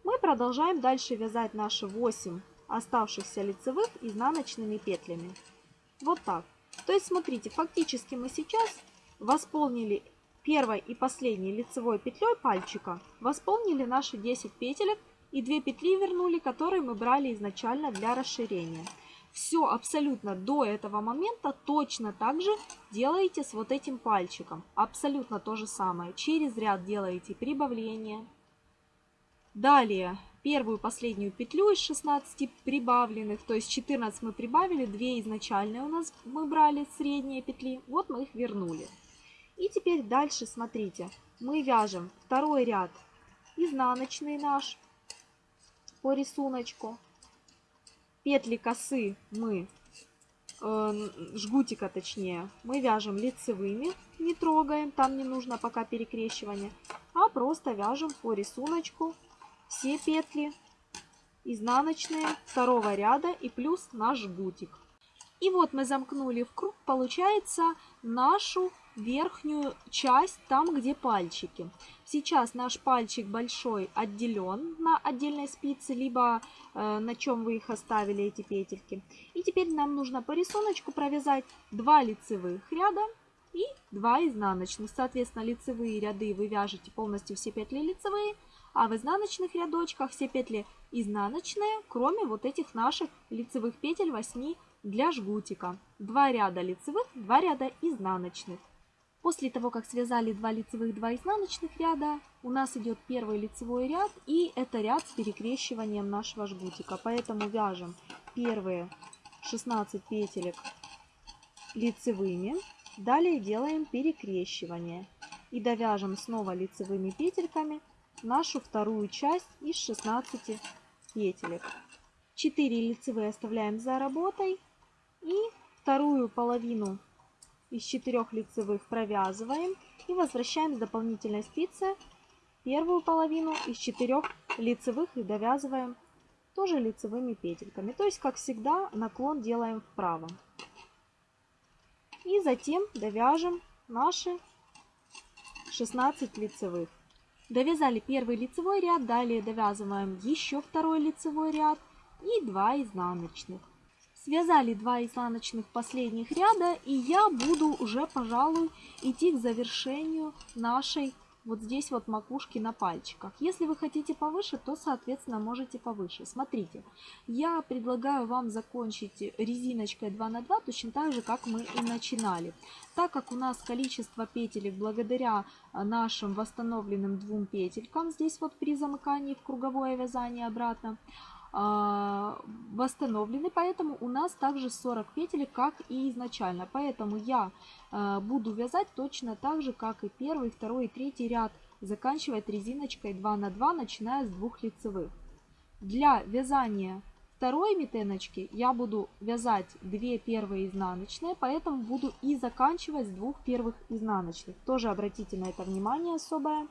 мы продолжаем дальше вязать наши 8 оставшихся лицевых изнаночными петлями. Вот так. То есть, смотрите, фактически мы сейчас восполнили первой и последней лицевой петлей пальчика восполнили наши 10 петелек и 2 петли вернули, которые мы брали изначально для расширения. Все абсолютно до этого момента точно так же делаете с вот этим пальчиком. Абсолютно то же самое. Через ряд делаете прибавление. Далее первую последнюю петлю из 16 прибавленных, то есть 14 мы прибавили, 2 изначальные у нас мы брали средние петли, вот мы их вернули. И теперь дальше, смотрите, мы вяжем второй ряд изнаночный наш по рисунку. Петли косы мы, э, жгутика точнее, мы вяжем лицевыми, не трогаем, там не нужно пока перекрещивание, а просто вяжем по рисунку все петли изнаночные второго ряда и плюс наш жгутик. И вот мы замкнули в круг, получается нашу верхнюю часть, там, где пальчики. Сейчас наш пальчик большой отделен на отдельной спице, либо э, на чем вы их оставили, эти петельки. И теперь нам нужно по рисунку провязать 2 лицевых ряда и 2 изнаночных. Соответственно, лицевые ряды вы вяжете полностью все петли лицевые, а в изнаночных рядочках все петли изнаночные, кроме вот этих наших лицевых петель 8 для жгутика. 2 ряда лицевых, 2 ряда изнаночных. После того, как связали 2 лицевых, 2 изнаночных ряда, у нас идет первый лицевой ряд, и это ряд с перекрещиванием нашего жгутика. Поэтому вяжем первые 16 петелек лицевыми, далее делаем перекрещивание и довяжем снова лицевыми петельками нашу вторую часть из 16 петелек. 4 лицевые оставляем за работой и вторую половину из четырех лицевых провязываем и возвращаем с дополнительной спицы первую половину из четырех лицевых и довязываем тоже лицевыми петельками. То есть, как всегда, наклон делаем вправо. И затем довяжем наши 16 лицевых. Довязали первый лицевой ряд, далее довязываем еще второй лицевой ряд и 2 изнаночных. Связали два изнаночных последних ряда, и я буду уже, пожалуй, идти к завершению нашей вот здесь вот макушки на пальчиках. Если вы хотите повыше, то, соответственно, можете повыше. Смотрите, я предлагаю вам закончить резиночкой 2 на 2 точно так же, как мы и начинали. Так как у нас количество петелек благодаря а, нашим восстановленным двум петелькам, здесь вот при замыкании в круговое вязание обратно, восстановлены, поэтому у нас также 40 петелек, как и изначально. Поэтому я а, буду вязать точно так же, как и первый, второй и третий ряд, заканчивать резиночкой 2 на 2, начиная с двух лицевых. Для вязания второй метеночки я буду вязать 2 первые изнаночные, поэтому буду и заканчивать с двух первых изнаночных. Тоже обратите на это внимание особое.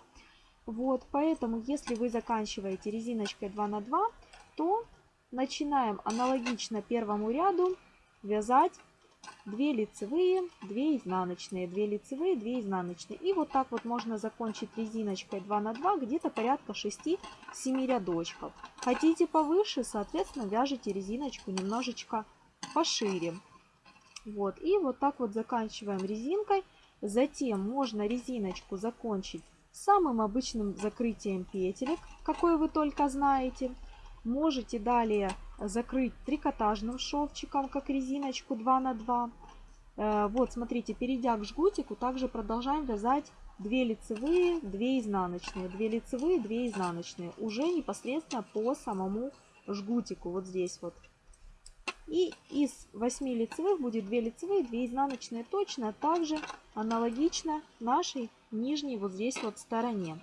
Вот, поэтому если вы заканчиваете резиночкой 2 на 2, то начинаем аналогично первому ряду вязать 2 лицевые, 2 изнаночные, 2 лицевые, 2 изнаночные. И вот так вот можно закончить резиночкой 2 на 2 где-то порядка 6-7 рядочков. Хотите повыше, соответственно, вяжите резиночку немножечко пошире. Вот, и вот так вот заканчиваем резинкой. Затем можно резиночку закончить самым обычным закрытием петелек, какой вы только знаете. Можете далее закрыть трикотажным шовчиком, как резиночку 2 на 2. Э, вот, смотрите, перейдя к жгутику, также продолжаем вязать 2 лицевые, 2 изнаночные, 2 лицевые, 2 изнаночные. Уже непосредственно по самому жгутику, вот здесь вот. И из 8 лицевых будет 2 лицевые, 2 изнаночные. Точно так же аналогично нашей нижней вот здесь вот стороне.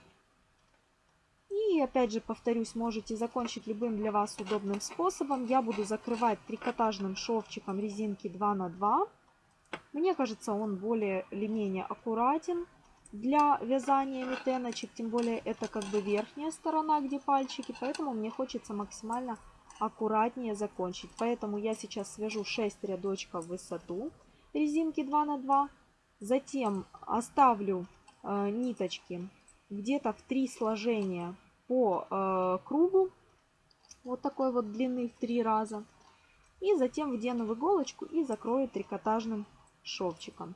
И опять же повторюсь, можете закончить любым для вас удобным способом. Я буду закрывать трикотажным шовчиком резинки 2 на 2. Мне кажется, он более или менее аккуратен для вязания метеночек. Тем более это как бы верхняя сторона, где пальчики. Поэтому мне хочется максимально аккуратнее закончить. Поэтому я сейчас свяжу 6 рядочков в высоту резинки 2 на 2. Затем оставлю э, ниточки где-то в 3 сложения по э, кругу, вот такой вот длины в 3 раза. И затем вдену в иголочку и закрою трикотажным шовчиком.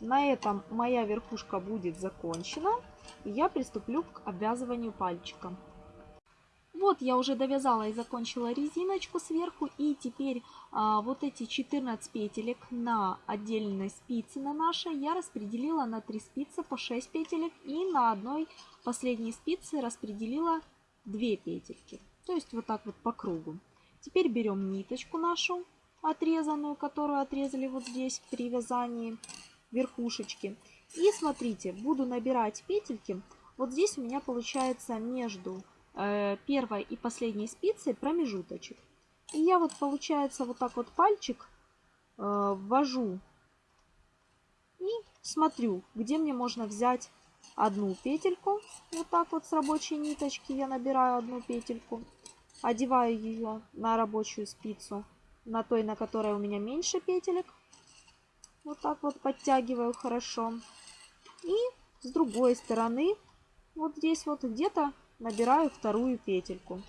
На этом моя верхушка будет закончена. И я приступлю к обвязыванию пальчиком. Вот я уже довязала и закончила резиночку сверху. И теперь а, вот эти 14 петелек на отдельной спице на нашей я распределила на 3 спицы по 6 петелек. И на одной последней спице распределила 2 петельки. То есть вот так вот по кругу. Теперь берем ниточку нашу отрезанную, которую отрезали вот здесь при вязании верхушечки. И смотрите, буду набирать петельки. Вот здесь у меня получается между Э, первой и последней спицей промежуточек. И я вот, получается, вот так вот пальчик э, ввожу и смотрю, где мне можно взять одну петельку. Вот так вот с рабочей ниточки я набираю одну петельку. Одеваю ее на рабочую спицу, на той, на которой у меня меньше петелек. Вот так вот подтягиваю хорошо. И с другой стороны, вот здесь вот где-то набираю вторую петельку.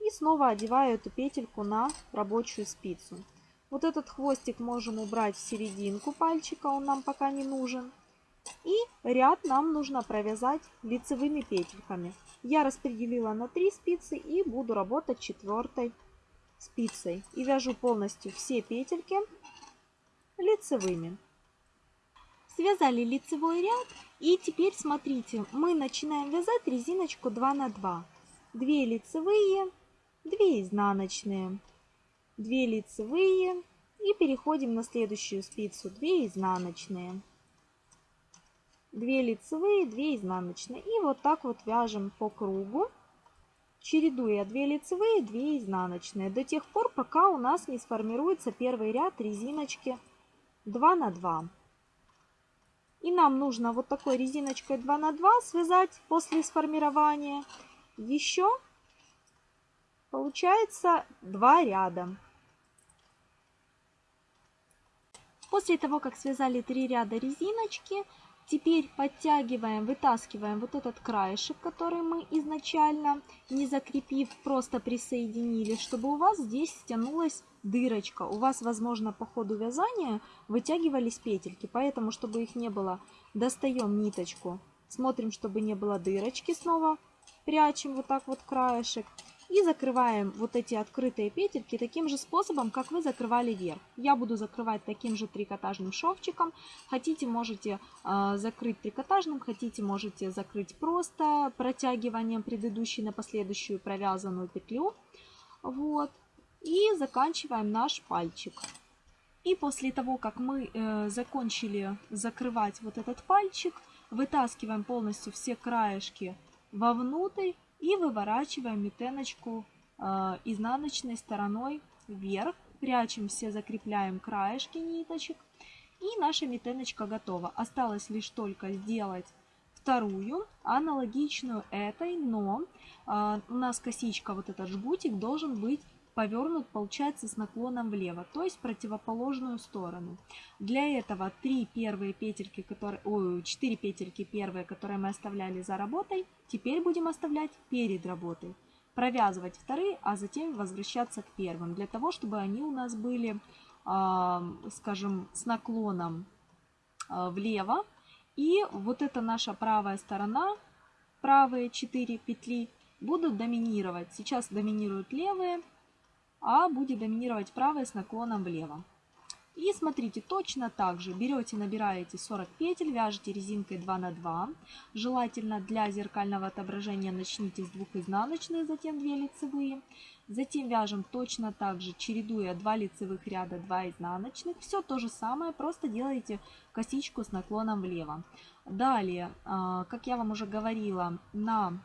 И снова одеваю эту петельку на рабочую спицу. Вот этот хвостик можем убрать в серединку пальчика, он нам пока не нужен. И ряд нам нужно провязать лицевыми петельками. Я распределила на 3 спицы и буду работать четвертой спицей. И вяжу полностью все петельки лицевыми. Связали лицевой ряд и теперь смотрите, мы начинаем вязать резиночку 2 на 2. 2 лицевые, 2 изнаночные, 2 лицевые и переходим на следующую спицу 2 изнаночные. 2 лицевые, 2 изнаночные. И вот так вот вяжем по кругу, чередуя 2 лицевые, 2 изнаночные. До тех пор, пока у нас не сформируется первый ряд резиночки 2 на 2. И нам нужно вот такой резиночкой 2 на 2 связать после сформирования еще, получается, 2 ряда. После того, как связали 3 ряда резиночки, теперь подтягиваем, вытаскиваем вот этот краешек, который мы изначально, не закрепив, просто присоединили, чтобы у вас здесь стянулась дырочка. У вас, возможно, по ходу вязания вытягивались петельки, поэтому, чтобы их не было, достаем ниточку Смотрим, чтобы не было дырочки снова. Прячем вот так вот краешек. И закрываем вот эти открытые петельки таким же способом, как вы закрывали верх. Я буду закрывать таким же трикотажным шовчиком. Хотите, можете э, закрыть трикотажным, хотите, можете закрыть просто протягиванием предыдущей на последующую провязанную петлю. Вот. И заканчиваем наш пальчик. И после того, как мы э, закончили закрывать вот этот пальчик, вытаскиваем полностью все краешки вовнутрь и выворачиваем метеночку э, изнаночной стороной вверх. Прячем все, закрепляем краешки ниточек. И наша метеночка готова. Осталось лишь только сделать вторую, аналогичную этой, но э, у нас косичка, вот этот жгутик, должен быть повернут, получается, с наклоном влево, то есть противоположную сторону. Для этого три первые петельки, которые, ой, 4 петельки первые, которые мы оставляли за работой, теперь будем оставлять перед работой. Провязывать вторые, а затем возвращаться к первым, для того, чтобы они у нас были, э, скажем, с наклоном э, влево. И вот эта наша правая сторона, правые 4 петли, будут доминировать. Сейчас доминируют левые, а будет доминировать правая с наклоном влево. И смотрите, точно так же берете, набираете 40 петель, вяжете резинкой 2 на 2. Желательно для зеркального отображения начните с двух изнаночных, затем 2 лицевые. Затем вяжем точно так же, чередуя 2 лицевых ряда, 2 изнаночных. Все то же самое, просто делаете косичку с наклоном влево. Далее, а, как я вам уже говорила, на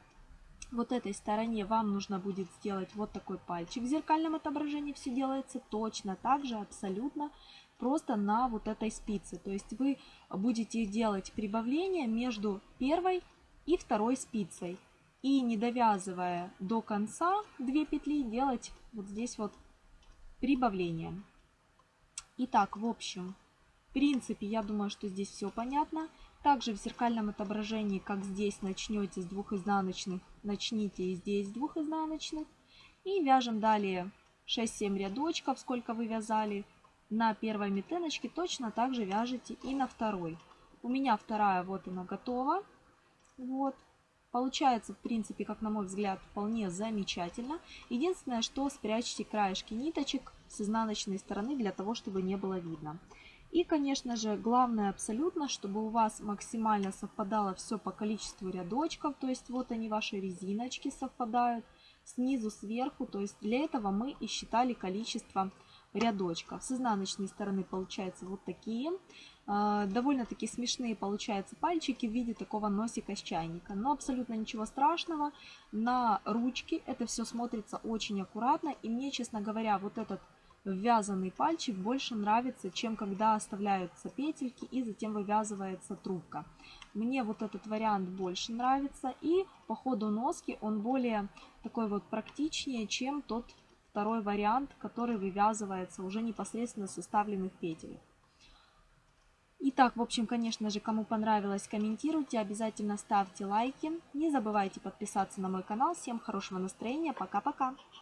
вот этой стороне вам нужно будет сделать вот такой пальчик. В зеркальном отображении все делается точно так же, абсолютно, просто на вот этой спице. То есть вы будете делать прибавление между первой и второй спицей. И не довязывая до конца 2 петли, делать вот здесь вот прибавление. Итак, в общем, в принципе, я думаю, что здесь все понятно. Также в зеркальном отображении, как здесь начнете с двух изнаночных, начните и здесь с двух изнаночных. И вяжем далее 6-7 рядочков, сколько вы вязали. На первой метеночке точно так же вяжете и на второй. У меня вторая вот она готова. Вот. Получается, в принципе, как на мой взгляд, вполне замечательно. Единственное, что спрячьте краешки ниточек с изнаночной стороны, для того, чтобы не было видно. И, конечно же, главное абсолютно, чтобы у вас максимально совпадало все по количеству рядочков. То есть вот они, ваши резиночки совпадают снизу, сверху. То есть для этого мы и считали количество рядочков. С изнаночной стороны получаются вот такие. А, довольно-таки смешные получаются пальчики в виде такого носика с чайника. Но абсолютно ничего страшного. На ручке это все смотрится очень аккуратно. И мне, честно говоря, вот этот ввязанный пальчик больше нравится, чем когда оставляются петельки и затем вывязывается трубка. Мне вот этот вариант больше нравится и по ходу носки он более такой вот практичнее, чем тот второй вариант, который вывязывается уже непосредственно составленных петель. Итак, в общем, конечно же, кому понравилось, комментируйте, обязательно ставьте лайки. Не забывайте подписаться на мой канал. Всем хорошего настроения, пока-пока!